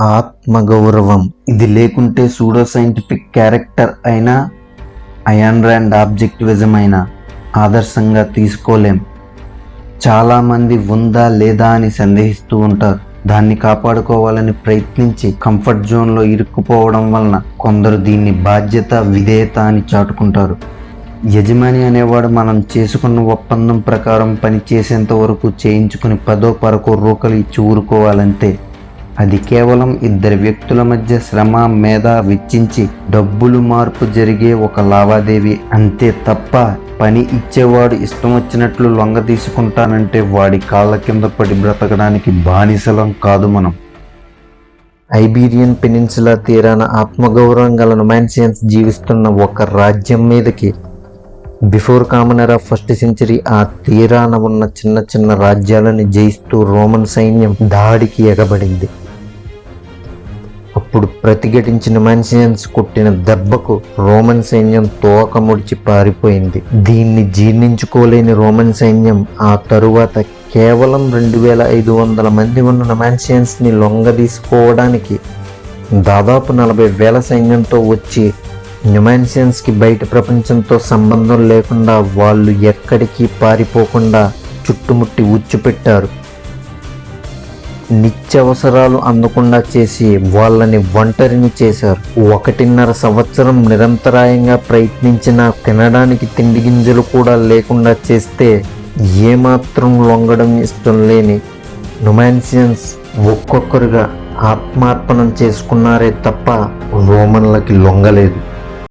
ఆత్మగౌరవం. ఇది లేకుంటే సూడో సైంటిఫిక్ క్యారెక్టర్ అయినా అయాన్ ర్యాండ్ ఆబ్జెక్టివిజం అయినా ఆదర్శంగా తీసుకోలేం. చాలామంది ఉందా లేదా అని సందేహిస్తూ ఉంటారు. దాన్ని కాపాడుకోవాలని ప్రయత్నించి కంఫర్ట్ జోన్లో ఇరుక్కుపోవడం వలన కొందరు దీన్ని బాధ్యత విధేయత అని చాటుకుంటారు. యజమాని అనేవాడు మనం చేసుకున్న ఒప్పందం ప్రకారం పని చేసేంత వరకు చేయించుకుని పదో పరకో రూకలు ఇచ్చి ఊరుకోవాలంతే. అది కేవలం ఇద్దరు వ్యక్తుల మధ్య శ్రమ మేధ వెచ్చించి డబ్బులు మార్పు జరిగే ఒక లావాదేవీ. అంతే తప్ప పని ఇచ్చేవాడు ఇష్టం వచ్చినట్లు లొంగ తీసుకుంటానంటే వాడి కాళ్ళ కింద పడి బ్రతకడానికి బానిసలం కాదు మనం. ఐబీరియన్ పెనిన్సులా తీరాన ఆత్మగౌరవం గల నొమాన్సియన్స్ జీవిస్తున్న ఒక రాజ్యం మీదకి. Before common era first century ఆ తీరాన ఉన్న చిన్న చిన్న రాజ్యాలను జయిస్తూ రోమన్ సైన్యం దాడికి ఎగబడింది. అప్పుడు ప్రతిఘటించిన మనిషియన్స్ కొట్టిన దెబ్బకు రోమన్ సైన్యం తోక ముడిచి పారిపోయింది. దీన్ని జీర్ణించుకోలేని రోమన్ సైన్యం ఆ తరువాత కేవలం రెండు వేల ఐదు వందల మంది ఉన్న నమాన్సియన్స్ని లొంగదీసుకోవడానికి దాదాపు నలభై వేల సైన్యంతో వచ్చి న్యూమాన్సియన్స్కి బయట ప్రపంచంతో సంబంధం లేకుండా వాళ్ళు ఎక్కడికి పారిపోకుండా చుట్టుముట్టి ఉచ్చుపెట్టారు. నిత్యవసరాలు అందకుండా చేసి వాళ్ళని ఒంటరిని చేశారు. ఒకటిన్నర సంవత్సరం నిరంతరాయంగా ప్రయత్నించిన తినడానికి తిండి గింజలు కూడా లేకుండా చేస్తే ఏమాత్రం లొంగడం ఇష్టం లేని నొమాన్సియన్స్ ఒక్కొక్కరుగా ఆత్మార్పణం చేసుకున్నారే తప్ప రోమన్లకి లొంగలేదు.